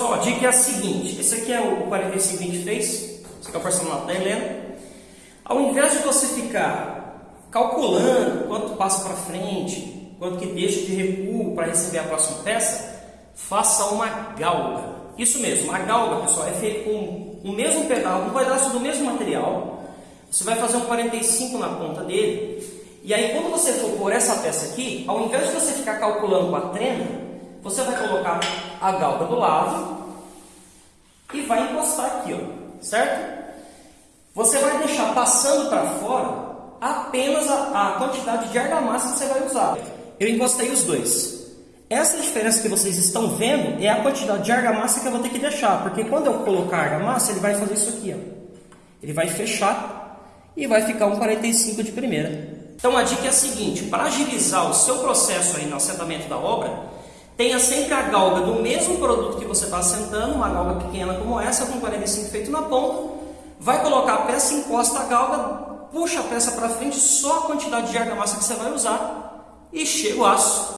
Pessoal, a dica é a seguinte, esse aqui é o 45 que a gente fez, esse aqui é o personal da Helena. Ao invés de você ficar calculando quanto passa para frente, quanto que deixa de recuo para receber a próxima peça, faça uma galga. Isso mesmo, a galga, pessoal, é feita com o mesmo pedal, um pedaço do mesmo material. Você vai fazer um 45 na ponta dele. E aí, quando você for pôr essa peça aqui, ao invés de você ficar calculando com a trena, você vai colocar a galga do lado e vai encostar aqui, ó, certo? Você vai deixar passando para fora apenas a, a, quantidade de argamassa que você vai usar. Eu encostei os dois. Essa diferença que vocês estão vendo é a quantidade de argamassa que eu vou ter que deixar, porque quando eu colocar a argamassa, ele vai fazer isso aqui, ó. Ele vai fechar e vai ficar um 45 de primeira. Então a dica é a seguinte, para agilizar o seu processo aí no assentamento da obra, Tenha sempre a galga do mesmo produto que você está assentando, uma galga pequena como essa, com 45 feito na ponta. Vai colocar a peça, encosta a galga, puxa a peça para frente, só a quantidade de argamassa que você vai usar e chega o aço.